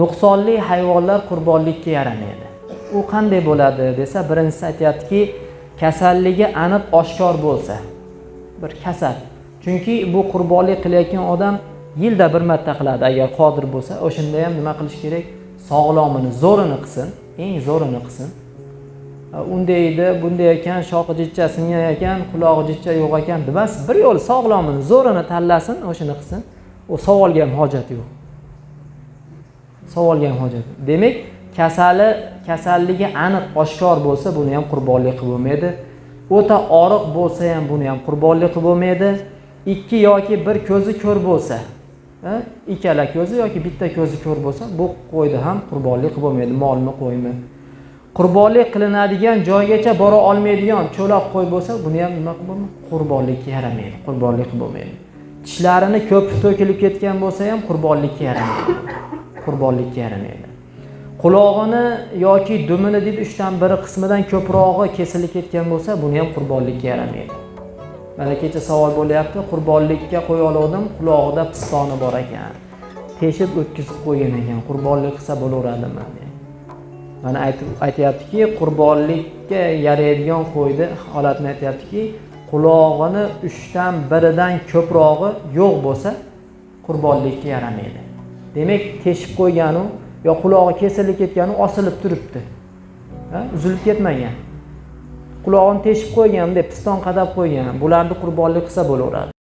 nuqsonli hayvonlar qurbonlikka yaramaydi u qanday bo'ladi desa birinchisi aytyaptiki kasalligi aniq oshkor bo'lsa bir kasal. Chunki bu qurbonlik qilayotgan odam yilda bir marta qiladi. Agar qodir bo'lsa o'shanda ham nima qilish kerak? Sog'lomini zo'rini qilsin eng zo'rini qilsin. Unday edi bunday ekan shoqi jichcha singan ekan qulog'i jichcha yo'q ekan demas bir yo'l sog'lomini zo'rini tanlasin o'shani qilsin. U savolga ham hojat yo'q. Savolgan hojat. Demak kasali kasalligi aniq oshkor bo'lsa buni ham qurbonlik qilib bo'lmaydi. O'ta oriq bo'lsa ham buni ham qurbonlik qilib bo'lmaydi. Ikki yoki bir ko'zi ko'r bo'lsa ikkala ko'zi yoki bitta ko'zi ko'r bo'lsa bu qo'yni ham qurbonlik qilib bo'lmaydi molni qo'ymi. Qurbonlik qilinadigan joygacha bora olmaydigan cho'loq qo'y bo'lsa buni ham nima qilib bo'lmaydi? Qurbonlikka yaramaydi qurbonlik qilib bo'lmaydi. Tishlarini ko'p to'kilib ketgan bo'lsa ham qurbonlikka yaramaydi. Qurbonlikka yaramaydi qulog'ini yoki dumini deydi uchdan biri qismidan ko'prog'i kesilib ketgan bo'lsa buni ham qurbonlikka yaramaydi. Mana kecha savol bo'lyapti qurbonlikka qo'ya oluvdim qulog'ida pistoni bor ekan. Teshib o'tkazib qo'ygan ekan qurbonlik qilsa bo'laveradimi? Mana aytyaptiki qurbonlikka yaraydigan qo'yni holatini aytyaptiki qulog'ini uchdan biridan ko'prog'i yo'q bo'lsa qurbonlikka yaramaydi. Demak teshib qo'yganu yo qulog'i kesilib ketganu osilib turibdi. Uzilib ketmagan. Qulog'ini teshib qo'ygan deb piston qadab qo'ygan bularni qurbonlik qilsa bo'laveradi.